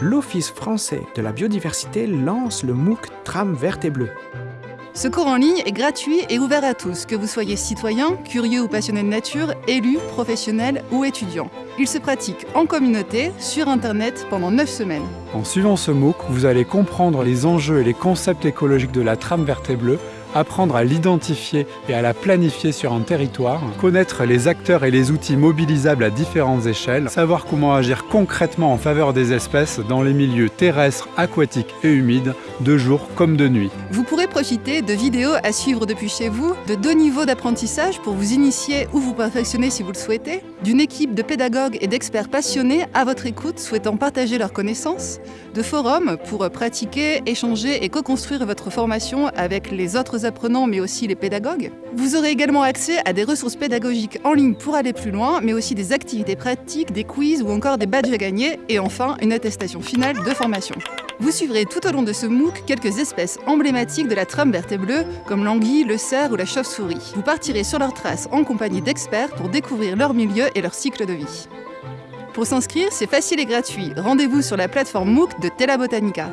l'Office français de la biodiversité lance le MOOC Trame verte et bleue. Ce cours en ligne est gratuit et ouvert à tous, que vous soyez citoyen, curieux ou passionné de nature, élu, professionnel ou étudiant. Il se pratique en communauté, sur Internet, pendant 9 semaines. En suivant ce MOOC, vous allez comprendre les enjeux et les concepts écologiques de la trame verte et bleue, apprendre à l'identifier et à la planifier sur un territoire, connaître les acteurs et les outils mobilisables à différentes échelles, savoir comment agir concrètement en faveur des espèces dans les milieux terrestres, aquatiques et humides, de jour comme de nuit. Vous pourrez profiter de vidéos à suivre depuis chez vous, de deux niveaux d'apprentissage pour vous initier ou vous perfectionner si vous le souhaitez, d'une équipe de pédagogues et d'experts passionnés à votre écoute souhaitant partager leurs connaissances, de forums pour pratiquer, échanger et co-construire votre formation avec les autres apprenants mais aussi les pédagogues. Vous aurez également accès à des ressources pédagogiques en ligne pour aller plus loin, mais aussi des activités pratiques, des quiz ou encore des badges à gagner et enfin une attestation finale de formation. Vous suivrez tout au long de ce MOOC quelques espèces emblématiques de la trame verte et bleue, comme l'anguille, le cerf ou la chauve-souris. Vous partirez sur leurs traces en compagnie d'experts pour découvrir leur milieu et leur cycle de vie. Pour s'inscrire, c'est facile et gratuit. Rendez-vous sur la plateforme MOOC de Tela Botanica.